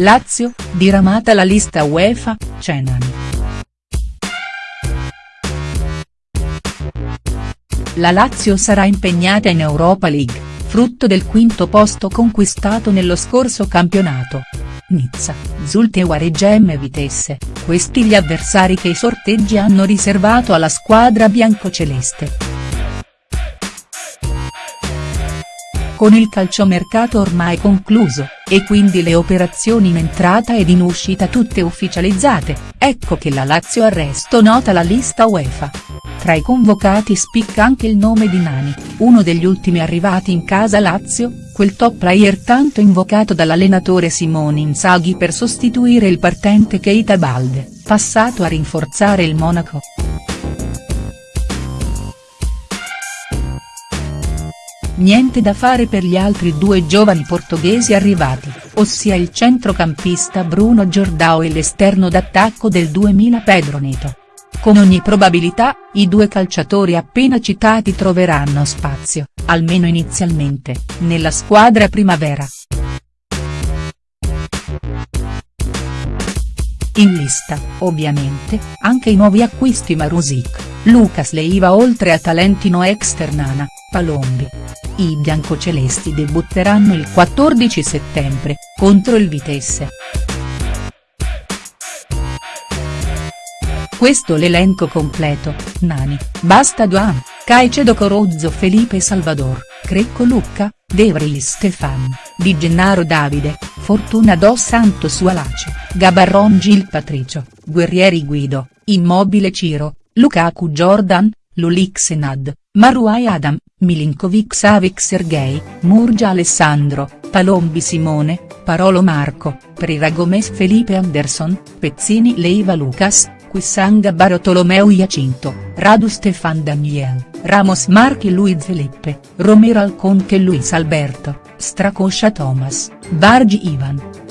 Lazio, diramata la lista UEFA, Cenani. La Lazio sarà impegnata in Europa League, frutto del quinto posto conquistato nello scorso campionato. Nizza, Zultewa Reggem Vitesse, questi gli avversari che i sorteggi hanno riservato alla squadra biancoceleste. Con il calciomercato ormai concluso, e quindi le operazioni in entrata ed in uscita tutte ufficializzate, ecco che la Lazio Arresto nota la lista UEFA. Tra i convocati spicca anche il nome di Nani, uno degli ultimi arrivati in casa Lazio, quel top player tanto invocato dall'allenatore Simone Inzaghi per sostituire il partente Keita Balde, passato a rinforzare il Monaco. Niente da fare per gli altri due giovani portoghesi arrivati, ossia il centrocampista Bruno Giordao e l'esterno d'attacco del 2000 Pedro Neto. Con ogni probabilità, i due calciatori appena citati troveranno spazio, almeno inizialmente, nella squadra primavera. In lista, ovviamente, anche i nuovi acquisti Marusic, Lucas Leiva oltre a Talentino Externana, Palombi. I biancocelesti debutteranno il 14 settembre, contro il Vitesse. Questo l'elenco completo, Nani, Basta Duan, Caicedo Corozzo Felipe Salvador, Crecco Lucca, De Vries Stefan, Di Gennaro Davide, Fortuna dos Santos Sualace, Gabarron Gil Patricio, Guerrieri Guido, Immobile Ciro, Lukaku Jordan, Lulik Senad, Maruai Adam, Milinkovic Savic Sergei, Murgia Alessandro, Palombi Simone, Parolo Marco, Prira Gomez Felipe Anderson, Pezzini Leiva Lucas, Quissanga Bartolomeo Iacinto, Radu Stefan Daniel, Ramos Marchi Luiz Felipe, Romero Alconche Luis Alberto, Stracoscia Thomas, Bargi Ivan.